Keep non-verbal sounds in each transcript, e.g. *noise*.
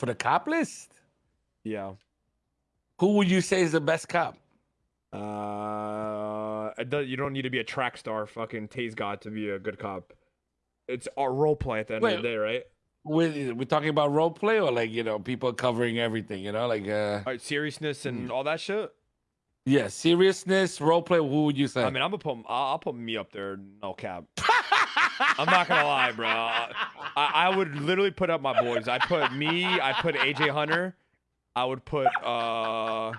For the cop list, Yeah. who would you say is the best cop? Uh, does, you don't need to be a track star, fucking Taze God, to be a good cop. It's our role play at the end of the day, right? We're, we're talking about role play or like you know people covering everything. You know, like uh, All right, seriousness and Mm. all that shit. yeah, seriousness, role play. Who would you say? I mean, I'm gonna put, I'll, I'll put me up there, no cap. *laughs* I'm not gonna lie, bro. I, I would literally put up my boys. I put me. I put AJ Hunter. I would put uh.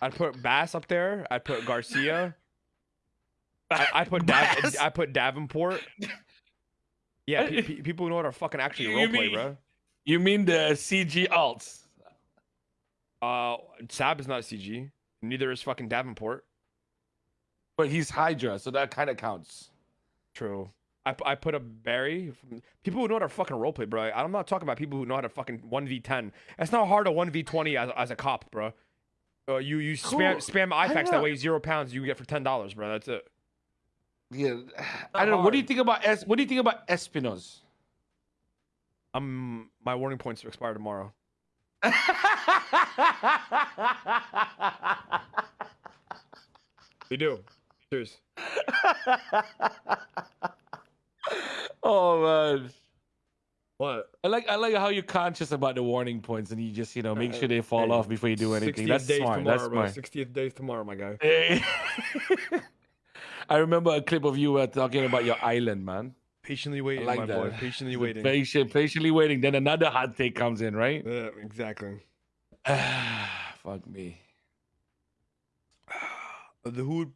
I'd put Bass up there. I'd put Garcia. I, I put Dav- I put Davenport. Yeah, pe- pe- people who know how to fucking actually You role play, mean- bro. You mean the CG alts? Uh, Sab is not CG. Neither is fucking Davenport. But he's Hydra, so that kind of counts. True. I, I put a Barry. From, people who know how to fucking roleplay, bro. I'm not talking about people who know how to fucking 1v10. It's not hard to 1v20 as, as a cop, bro. Uh, you you spam Cool. spam I IFAKs that know. weighs zero pounds. You get for ten dollars, bro. That's it. Yeah, I don't know. What do you think about es- What do you think about Espinos? I'm my warning points expire tomorrow. *laughs* They do. Cheers. *laughs* oh man. What? I like I like how you're conscious about the warning points and you just you know make sure they fall Hey, off before you do anything. 60th That's days smart. tomorrow, That's smart. 60th days tomorrow, my guy. Hey. *laughs* I remember a clip of you uh, talking about your island, man. Patiently waiting, like my that. boy. Patiently waiting. Patient, patiently waiting. Then another hot take comes in, right? Yeah, exactly. *sighs* Fuck me. *sighs* The who